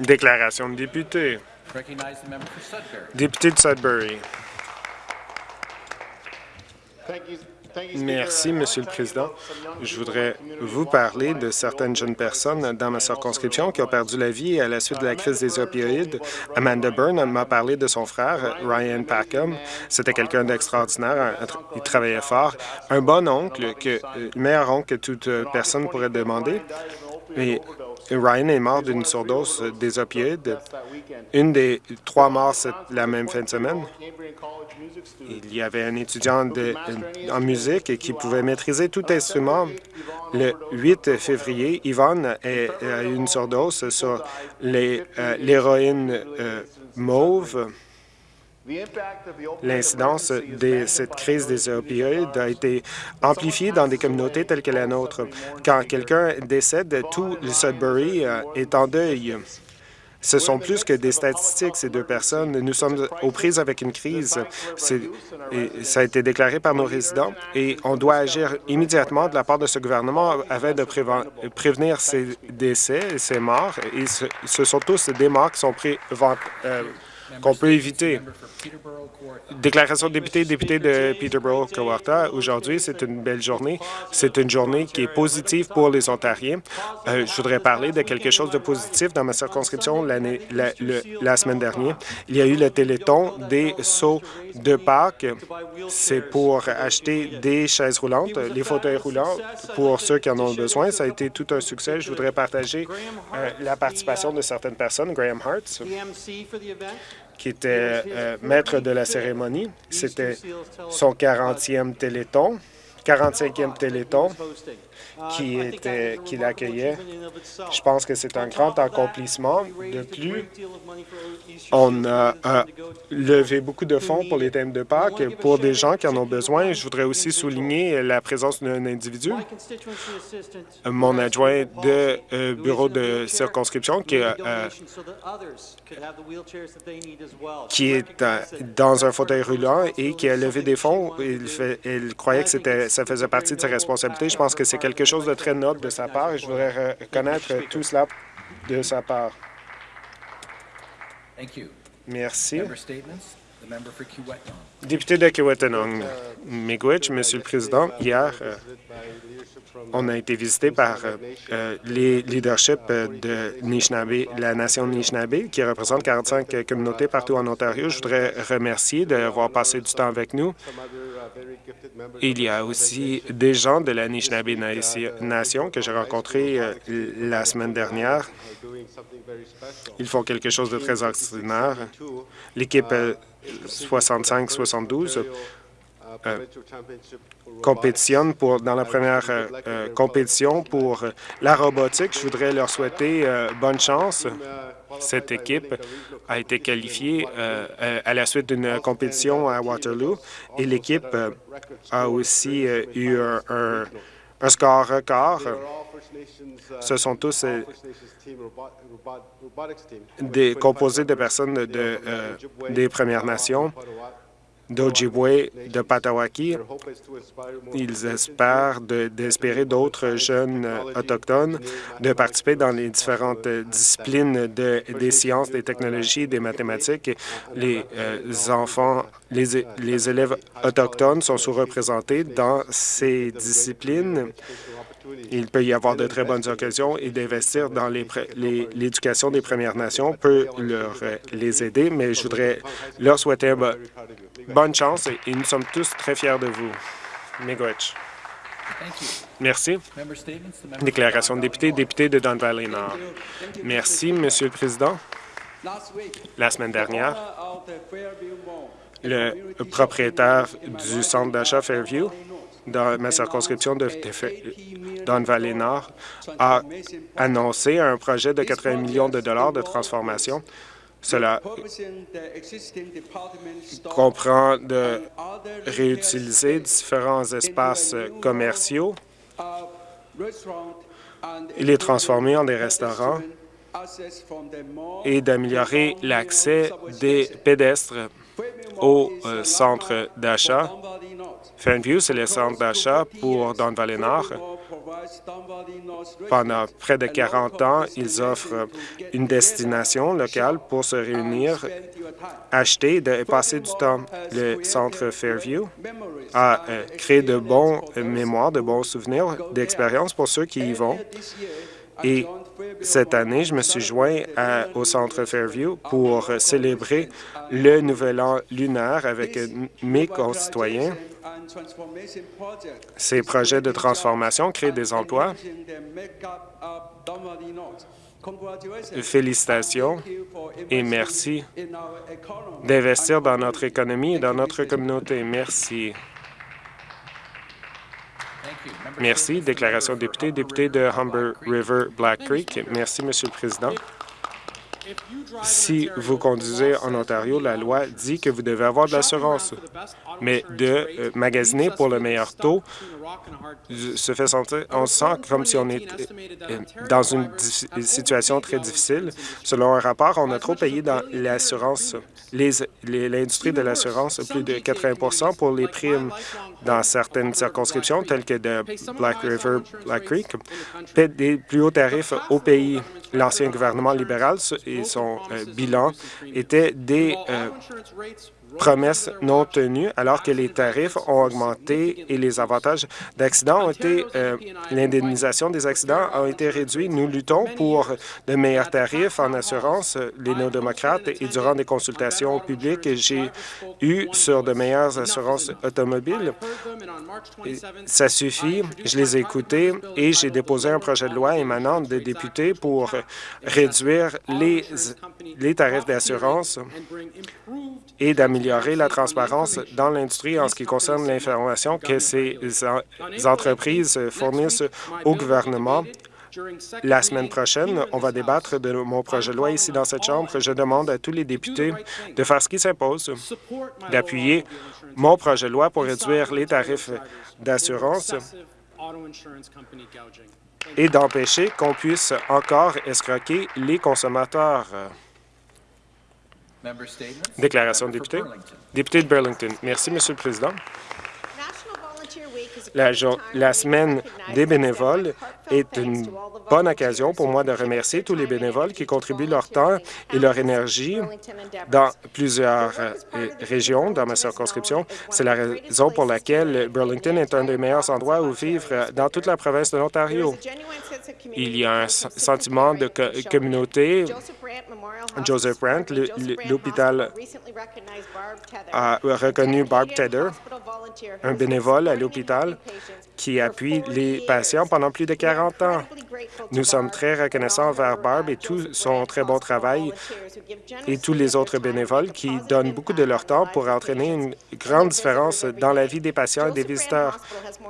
Déclaration de député. Député de Sudbury. Merci, Monsieur le Président. Je voudrais vous parler de certaines jeunes personnes dans ma circonscription qui ont perdu la vie à la suite de la crise des opioïdes. Amanda Byrne m'a parlé de son frère, Ryan Packham. C'était quelqu'un d'extraordinaire. Il travaillait fort. Un bon oncle, que, le meilleur oncle que toute personne pourrait demander. Ryan est mort d'une surdose des opioïdes. Une des trois morts la même fin de semaine. Il y avait un étudiant en musique qui pouvait maîtriser tout instrument. Le 8 février, Yvonne a eu une surdose sur euh, l'héroïne euh, mauve. L'incidence de cette crise des opioïdes a été amplifiée dans des communautés telles que la nôtre. Quand quelqu'un décède, tout le Sudbury euh, est en deuil. Ce sont plus que des statistiques, ces deux personnes. Nous sommes aux prises avec une crise. ça a été déclaré par nos résidents et on doit agir immédiatement de la part de ce gouvernement afin de prévenir ces décès ces morts. Et ce, sont tous des morts qui sont préventés. Euh, qu'on peut éviter. Déclaration de député, député de Peterborough, Kawarta. Aujourd'hui, c'est une belle journée. C'est une journée qui est positive pour les Ontariens. Euh, je voudrais parler de quelque chose de positif dans ma circonscription la, la semaine dernière. Il y a eu le Téléthon des sauts de Pâques. C'est pour acheter des chaises roulantes, les fauteuils roulants pour ceux qui en ont besoin. Ça a été tout un succès. Je voudrais partager euh, la participation de certaines personnes. Graham Hart, qui était euh, maître de la cérémonie. C'était son 40e Téléthon, 45e Téléthon qui, était, qui l'accueillait. Je pense que c'est un grand accomplissement. De plus, on a, levé beaucoup de fonds pour les thèmes de Pâques pour des gens qui en ont besoin. Je voudrais aussi souligner la présence d'un individu, mon adjoint de euh, bureau de circonscription qui, euh, est euh, dans un fauteuil roulant et qui a levé des fonds. Il, croyait que ça faisait partie de ses responsabilités. Je pense que c'est quelque chose de très noble de sa part et je voudrais reconnaître tout cela de sa part. Merci. Député de Kiwetanong, Miigwech, Monsieur le Président, hier, euh, on a été visité par euh, euh, les leaderships de Nishnabé, la nation Nishnabé, qui représente 45 communautés partout en Ontario. Je voudrais remercier d'avoir passé du temps avec nous. Il y a aussi des gens de la Nishnabé Nation que j'ai rencontrés la semaine dernière. Ils font quelque chose de très extraordinaire. L'équipe 65-72 euh, compétitionne pour, dans la première euh, euh, compétition pour la robotique. Je voudrais leur souhaiter bonne chance. Cette équipe a été qualifiée à la suite d'une compétition à Waterloo et l'équipe a aussi eu un, score record. Ce sont tous des composés de personnes de, des Premières Nations d'Ojibwe, de Patawaki. Ils espèrent d'espérer d'autres jeunes autochtones de participer dans les différentes disciplines de, des sciences, des technologies, des mathématiques. Les euh, enfants, les élèves autochtones sont sous-représentés dans ces disciplines. Il peut y avoir de très bonnes occasions et d'investir dans l'éducation des Premières Nations peut leur les aider, mais je voudrais leur souhaiter bonne chance et, nous sommes tous très fiers de vous. Miigwech. Merci. Déclaration de député, député de Don Valley Nord. Merci, Monsieur le Président. La semaine dernière, le propriétaire du centre d'achat Fairview dans ma circonscription de Don Valley Nord a annoncé un projet de 80 millions de dollars de transformation. Cela comprend de réutiliser différents espaces commerciaux les transformer en des restaurants et d'améliorer l'accès des pédestres au euh, centre d'achat. Fairview, c'est le centre d'achat pour Don Valley Nord. Pendant près de 40 ans, ils offrent une destination locale pour se réunir, acheter et passer du temps. Le centre Fairview a euh, créé de bons mémoires, de bons souvenirs, d'expériences pour ceux qui y vont. Cette année, je me suis joint au Centre Fairview pour célébrer le Nouvel An lunaire avec mes concitoyens. Ces projets de transformation créent des emplois. Félicitations et merci d'investir dans notre économie et dans notre communauté. Merci. Merci. Déclaration de député. Député de Humber River Black Creek. Merci, Monsieur le Président. Si vous conduisez en Ontario, la loi dit que vous devez avoir de l'assurance, mais de euh, magasiner pour le meilleur taux se fait sentir, on sent comme si on est euh, dans une situation très difficile. Selon un rapport, on a trop payé dans l'assurance, l'industrie de l'assurance, plus de 80% pour les primes dans certaines circonscriptions, telles que de Black River, Black Creek, paient des plus hauts tarifs au pays. L'ancien gouvernement libéral son euh, bilan étaient des promesses non tenues alors que les tarifs ont augmenté et les avantages d'accidents ont été, euh, l'indemnisation des accidents a été réduite. Nous luttons pour de meilleurs tarifs en assurance, les néo-démocrates, et durant des consultations publiques, j'ai eu sur de meilleures assurances automobiles. Ça suffit, je les ai écoutés et j'ai déposé un projet de loi émanant des députés pour réduire les, les tarifs d'assurance et d'améliorer la transparence dans l'industrie en ce qui concerne l'information que ces entreprises fournissent au gouvernement. La semaine prochaine, on va débattre de mon projet de loi ici dans cette Chambre. Je demande à tous les députés de faire ce qui s'impose, d'appuyer mon projet de loi pour réduire les tarifs d'assurance et d'empêcher qu'on puisse encore escroquer les consommateurs. Déclaration de député. Député de Burlington. Merci, Monsieur le Président. La, semaine des bénévoles est une bonne occasion pour moi de remercier tous les bénévoles qui contribuent leur temps et leur énergie dans plusieurs euh, régions dans ma circonscription. C'est la raison pour laquelle Burlington est un des meilleurs endroits où vivre dans toute la province de l'Ontario. Il y a un sentiment de communauté. Joseph Brandt, l'hôpital a reconnu Barb Tedder, un bénévole à l'hôpital médicale qui appuie les patients pendant plus de 40 ans. Nous sommes très reconnaissants envers Barb et tout son très bon travail et tous les autres bénévoles qui donnent beaucoup de leur temps pour entraîner une grande différence dans la vie des patients et des visiteurs.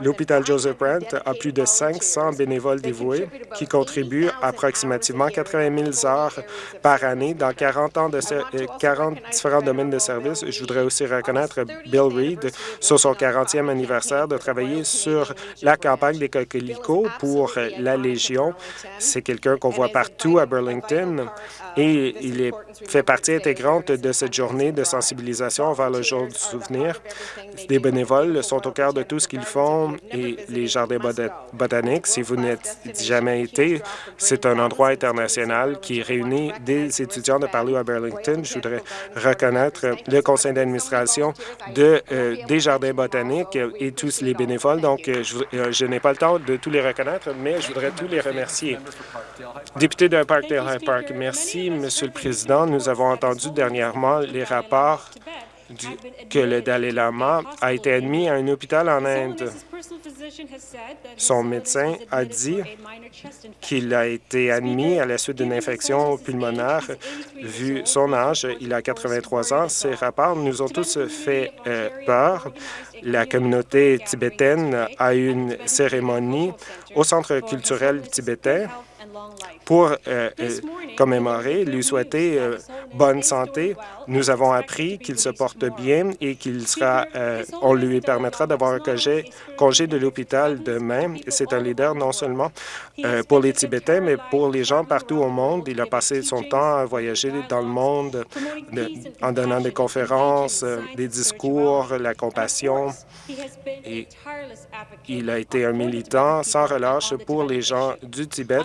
L'hôpital Joseph Brandt a plus de 500 bénévoles dévoués qui contribuent approximativement 80 000 heures par année dans 40, ans de 40 différents domaines de services. Je voudrais aussi reconnaître Bill Reed sur son 40e anniversaire de travailler sur la campagne des coquelicots pour la Légion. C'est quelqu'un qu'on voit partout à Burlington et il est, fait partie intégrante de cette journée de sensibilisation vers le jour du souvenir. Des bénévoles sont au cœur de tout ce qu'ils font et les jardins botaniques, si vous n'êtes jamais été, c'est un endroit international qui réunit des étudiants de partout à Burlington. Je voudrais reconnaître le conseil d'administration euh, des jardins botaniques et tous les bénévoles. Donc, euh, je, n'ai pas le temps de tous les reconnaître, mais je voudrais tous les remercier. Député de Parkdale High Park, merci, Monsieur le Président. Nous avons entendu dernièrement les rapports que le Dalai Lama a été admis à un hôpital en Inde. Son médecin a dit qu'il a été admis à la suite d'une infection pulmonaire. Vu son âge, il a 83 ans. Ces rapports nous ont tous fait euh, peur. La communauté tibétaine a eu une cérémonie au Centre culturel tibétain pour euh, euh, commémorer, lui souhaiter euh, bonne santé. Nous avons appris qu'il se porte bien et qu'il sera, on lui permettra d'avoir un congé, congé de l'hôpital demain. C'est un leader non seulement pour les Tibétains, mais pour les gens partout au monde. Il a passé son temps à voyager dans le monde en donnant des conférences, des discours, la compassion. Et il a été un militant sans relâche pour les gens du Tibet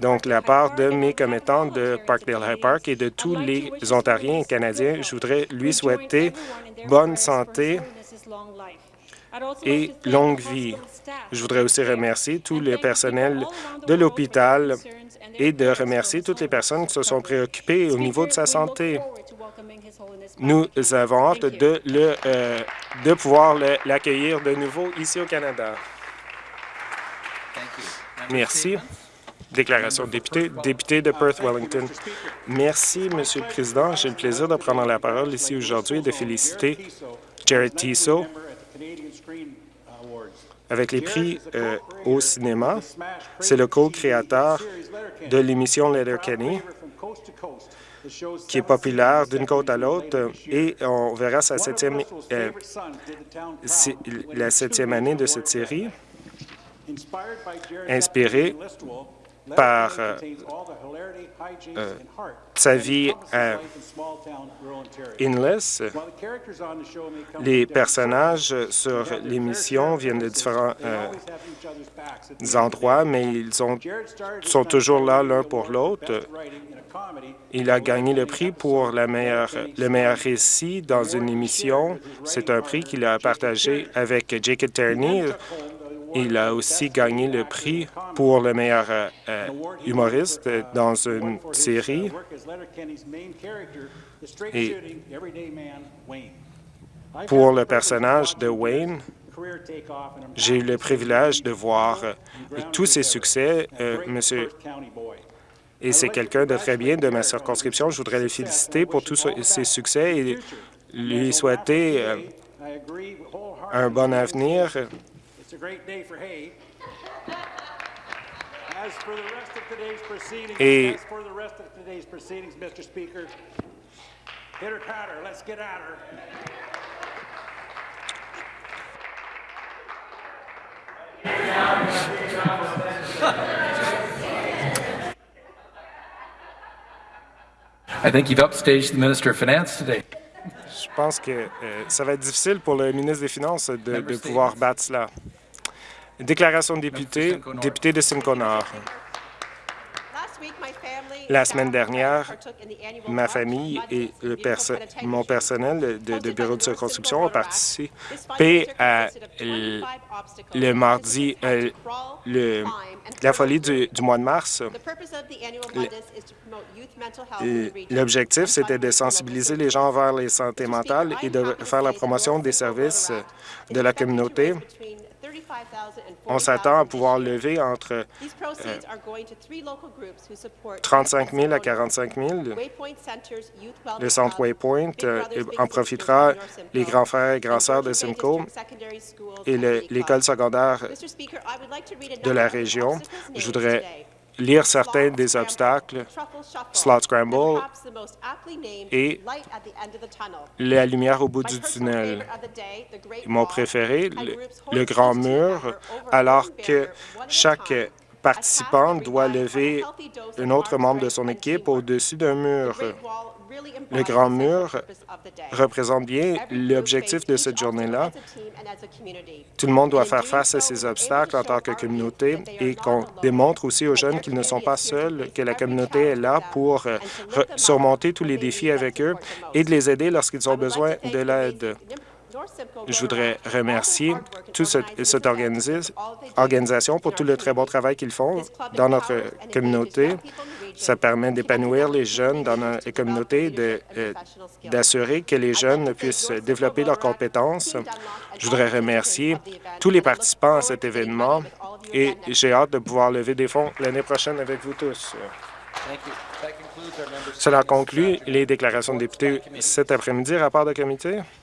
donc, la part de mes commettants de Parkdale High Park et de tous les Ontariens et Canadiens, je voudrais lui souhaiter bonne santé et longue vie. Je voudrais aussi remercier tous les personnels de l'hôpital et de remercier toutes les personnes qui se sont préoccupées au niveau de sa santé. Nous avons hâte de, le, euh, de pouvoir l'accueillir de nouveau ici au Canada. Merci. Déclaration de député, député de Perth-Wellington. Merci, Monsieur le Président. J'ai le plaisir de prendre la parole ici aujourd'hui et de féliciter Jared Tiso avec les prix euh, au cinéma. C'est le co-créateur de l'émission Letterkenny qui est populaire d'une côte à l'autre et on verra sa septième, euh, la septième année de cette série inspiré par euh, euh, sa vie à Inless. Les personnages sur l'émission viennent de différents euh, endroits, mais ils sont toujours là l'un pour l'autre. Il a gagné le prix pour la meilleure, le meilleur récit dans une émission. C'est un prix qu'il a partagé avec Jacob Terney, il a aussi gagné le prix pour le meilleur euh, euh, humoriste dans une série. Et pour le personnage de Wayne, j'ai eu le privilège de voir euh, tous ses succès, monsieur, et c'est quelqu'un de très bien de ma circonscription. Je voudrais le féliciter pour tous ses succès et lui souhaiter un bon avenir et I think you've upstaged the Minister of Finance today. Je pense que euh, ça va être difficile pour le ministre des Finances de, de pouvoir battre cela. Déclaration de député, député de Simcoe Nord. La semaine dernière, ma famille et mon personnel de, bureau de circonscription ont participé à le mardi, euh, le, la folie du, mois de mars. L'objectif, c'était de sensibiliser les gens vers les santé mentale et de faire la promotion des services de la communauté on s'attend à pouvoir lever entre 35 000 à 45 000. Le centre Waypoint euh, en profitera les grands frères et grands sœurs de Simcoe et l'école secondaire de la région. Je voudrais lire certains des obstacles, Slot Scramble et la lumière au bout du tunnel. Mon préféré, le grand mur, alors que chaque participant doit lever un autre membre de son équipe au-dessus d'un mur. Le Grand Mur représente bien l'objectif de cette journée-là. Tout le monde doit faire face à ces obstacles en tant que communauté et qu'on démontre aussi aux jeunes qu'ils ne sont pas seuls, que la communauté est là pour euh, surmonter tous les défis avec eux et de les aider lorsqu'ils ont besoin de l'aide. Je voudrais remercier toute cette, organisation pour tout le très bon travail qu'ils font dans notre communauté. Ça permet d'épanouir les jeunes dans notre communauté, euh, d'assurer que les jeunes puissent développer leurs compétences. Je voudrais remercier tous les participants à cet événement et j'ai hâte de pouvoir lever des fonds l'année prochaine avec vous tous. Cela conclut les déclarations de députés cet après-midi. Rapport de comité?